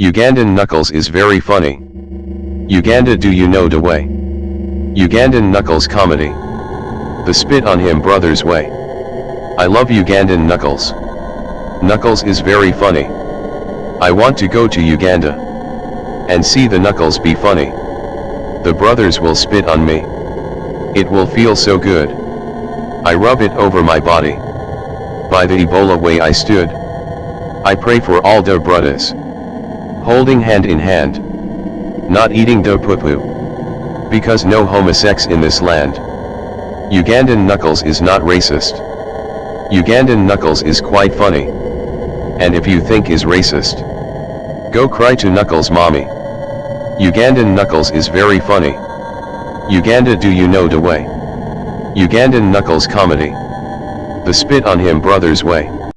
Ugandan Knuckles is very funny. Uganda do you know the way? Ugandan Knuckles comedy. The spit on him brothers way. I love Ugandan Knuckles. Knuckles is very funny. I want to go to Uganda. And see the Knuckles be funny. The brothers will spit on me. It will feel so good. I rub it over my body. By the Ebola way I stood. I pray for all the brothers. Holding hand in hand. Not eating the poo-poo. Because no homosex in this land. Ugandan Knuckles is not racist. Ugandan Knuckles is quite funny. And if you think is racist, go cry to Knuckles mommy. Ugandan Knuckles is very funny. Uganda do you know the way? Ugandan Knuckles comedy. The spit on him brothers way.